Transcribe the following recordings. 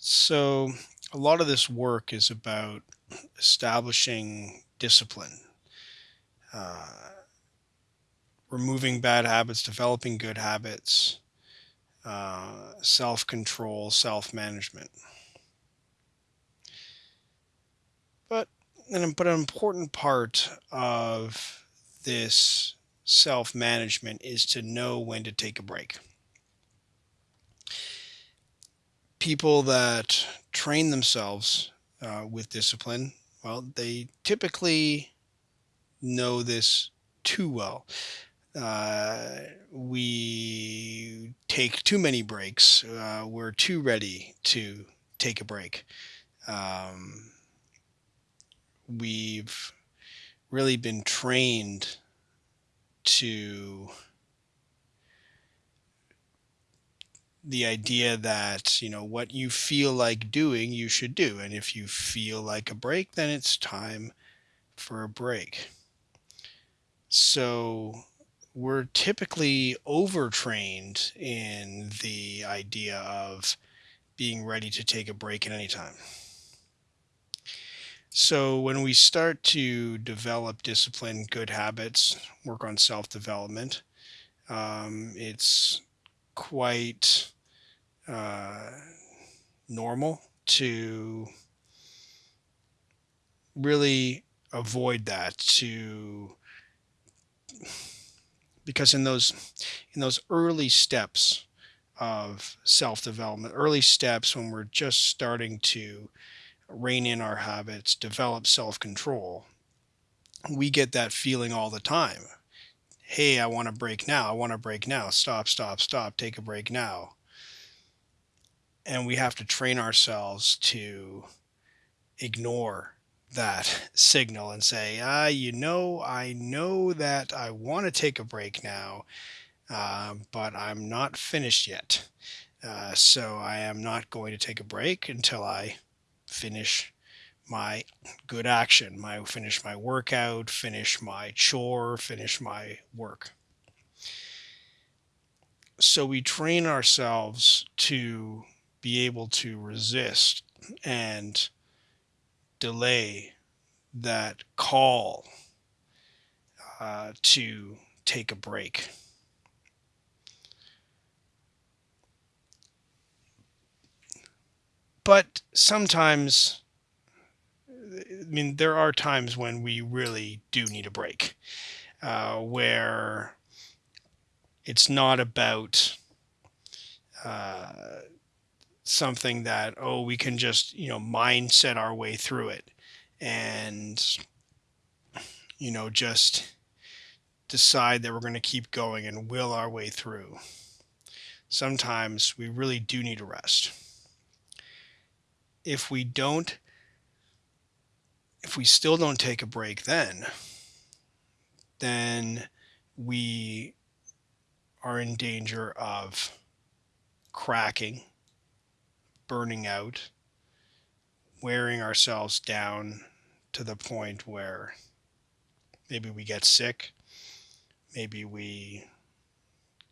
So, a lot of this work is about establishing discipline, uh, removing bad habits, developing good habits, uh, self control, self management. But an, but an important part of this self management is to know when to take a break. People that train themselves uh, with discipline, well, they typically know this too well. Uh, we take too many breaks. Uh, we're too ready to take a break. Um, we've really been trained to the idea that you know what you feel like doing you should do and if you feel like a break then it's time for a break. So we're typically overtrained in the idea of being ready to take a break at any time. So when we start to develop discipline good habits work on self-development um, it's quite uh, normal to really avoid that to because in those in those early steps of self-development early steps when we're just starting to rein in our habits develop self-control we get that feeling all the time. Hey i want to break now i want to break now. Stop stop stop. Take a break now and we have to train ourselves to ignore that signal and say, ah, you know, I know that I want to take a break now, uh, but I'm not finished yet. Uh, so I am not going to take a break until I finish my good action, my finish my workout, finish my chore, finish my work. So we train ourselves to be able to resist and delay that call uh, to take a break. But sometimes, I mean, there are times when we really do need a break, uh, where it's not about uh, something that oh we can just you know mindset our way through it. And you know just decide that we're going to keep going and will our way through. Sometimes we really do need a rest. If we don't if we still don't take a break then then we are in danger of cracking burning out, wearing ourselves down to the point where maybe we get sick, maybe we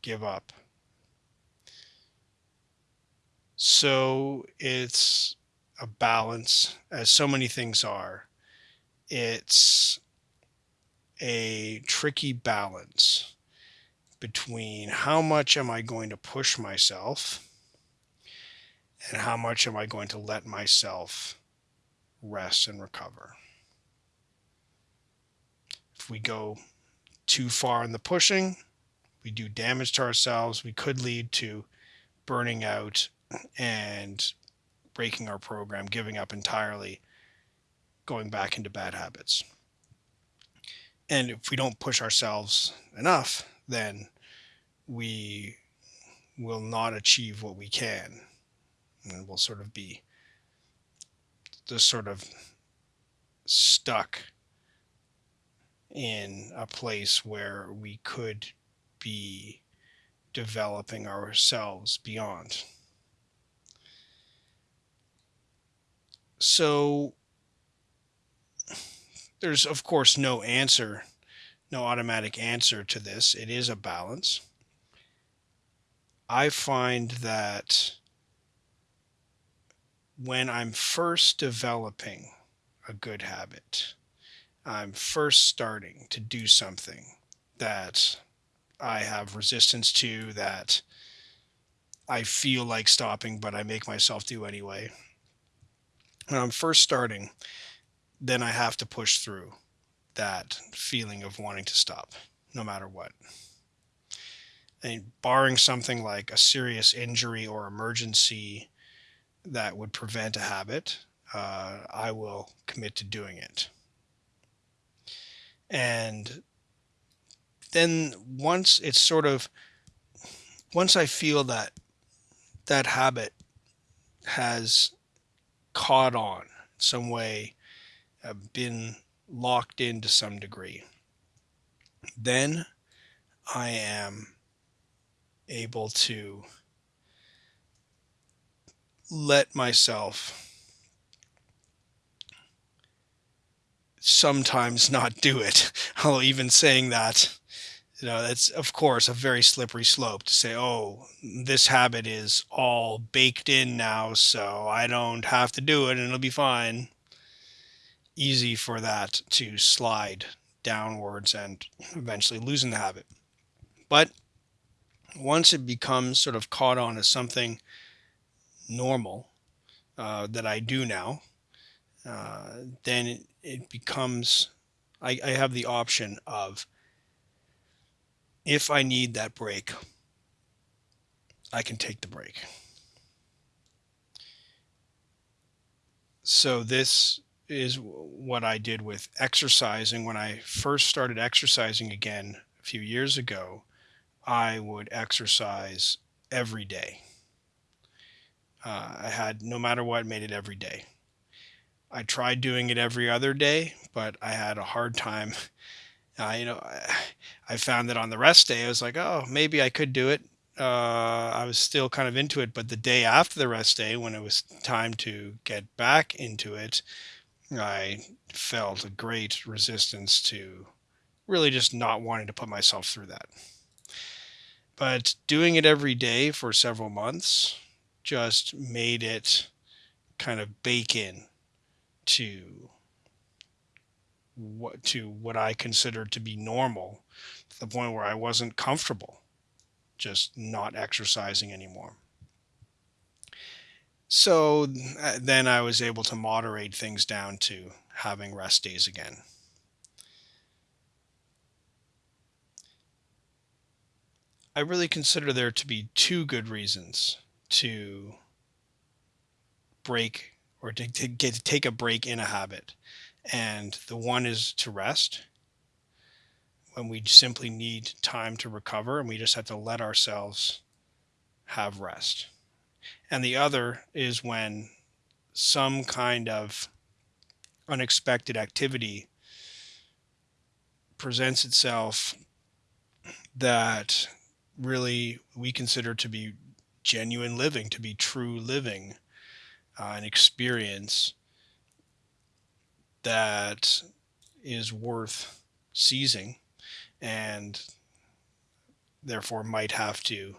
give up. So it's a balance, as so many things are. It's a tricky balance between how much am I going to push myself and how much am I going to let myself rest and recover. If we go too far in the pushing, we do damage to ourselves. We could lead to burning out and breaking our program, giving up entirely, going back into bad habits. And if we don't push ourselves enough, then we will not achieve what we can and we'll sort of be just sort of stuck in a place where we could be developing ourselves beyond. So there's of course no answer, no automatic answer to this. It is a balance. I find that when I'm first developing a good habit, I'm first starting to do something that I have resistance to, that I feel like stopping, but I make myself do anyway. When I'm first starting, then I have to push through that feeling of wanting to stop, no matter what. And barring something like a serious injury or emergency that would prevent a habit, uh, I will commit to doing it. And then once it's sort of, once I feel that that habit has caught on some way, been locked in to some degree, then I am able to let myself sometimes not do it. Although even saying that, you know, that's of course a very slippery slope to say, oh, this habit is all baked in now, so I don't have to do it and it'll be fine. Easy for that to slide downwards and eventually losing the habit. But once it becomes sort of caught on as something normal uh, that I do now, uh, then it, it becomes, I, I have the option of if I need that break, I can take the break. So this is what I did with exercising. When I first started exercising again a few years ago, I would exercise every day. Uh, I had, no matter what, made it every day. I tried doing it every other day, but I had a hard time. Uh, you know, I, I found that on the rest day, I was like, oh, maybe I could do it. Uh, I was still kind of into it, but the day after the rest day, when it was time to get back into it, I felt a great resistance to really just not wanting to put myself through that. But doing it every day for several months just made it kind of bake in to what to what I considered to be normal to the point where I wasn't comfortable just not exercising anymore. So uh, then I was able to moderate things down to having rest days again. I really consider there to be two good reasons to break or to, to get to take a break in a habit. And the one is to rest when we simply need time to recover and we just have to let ourselves have rest. And the other is when some kind of unexpected activity presents itself that really we consider to be genuine living, to be true living, uh, an experience that is worth seizing and therefore might have to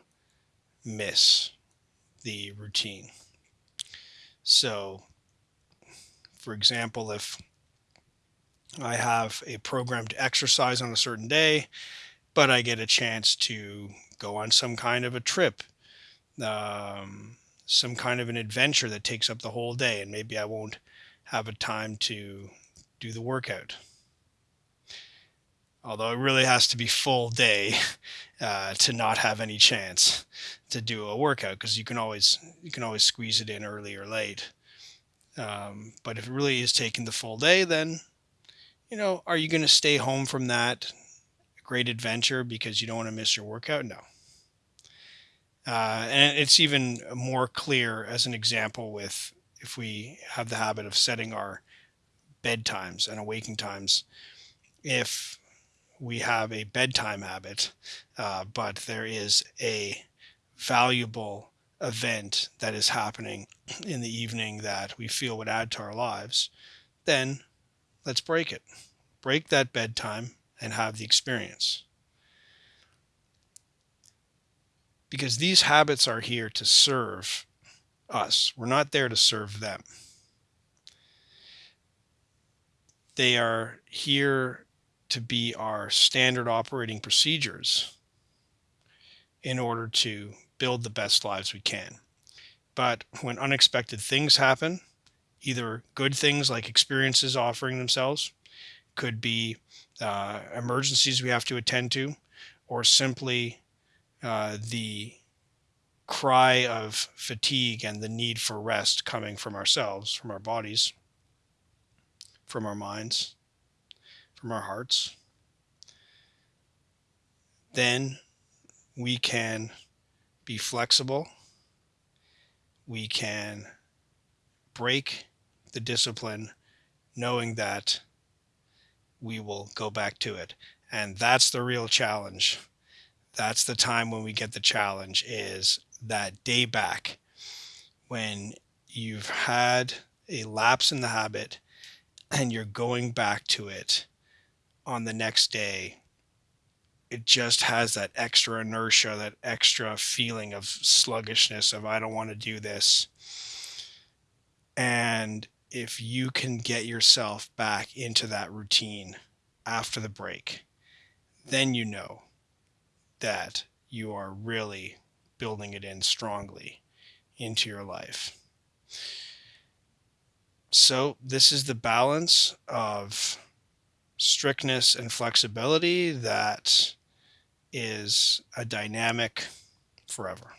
miss the routine. So, for example, if I have a program to exercise on a certain day, but I get a chance to go on some kind of a trip, um, some kind of an adventure that takes up the whole day, and maybe I won't have a time to do the workout. Although it really has to be full day uh, to not have any chance to do a workout because you can always you can always squeeze it in early or late. Um, but if it really is taking the full day, then you know, are you going to stay home from that great adventure because you don't want to miss your workout? No. Uh, and it's even more clear as an example with if we have the habit of setting our bedtimes and awaking times. If we have a bedtime habit, uh, but there is a valuable event that is happening in the evening that we feel would add to our lives, then let's break it. Break that bedtime and have the experience. Because these habits are here to serve us. We're not there to serve them. They are here to be our standard operating procedures in order to build the best lives we can. But when unexpected things happen, either good things like experiences offering themselves, could be uh, emergencies we have to attend to, or simply uh, the cry of fatigue and the need for rest coming from ourselves, from our bodies, from our minds, from our hearts, then we can be flexible. We can break the discipline knowing that we will go back to it. And that's the real challenge. That's the time when we get the challenge is that day back when you've had a lapse in the habit and you're going back to it on the next day. It just has that extra inertia that extra feeling of sluggishness of i don't want to do this. And if you can get yourself back into that routine after the break then you know that you are really building it in strongly into your life so this is the balance of strictness and flexibility that is a dynamic forever.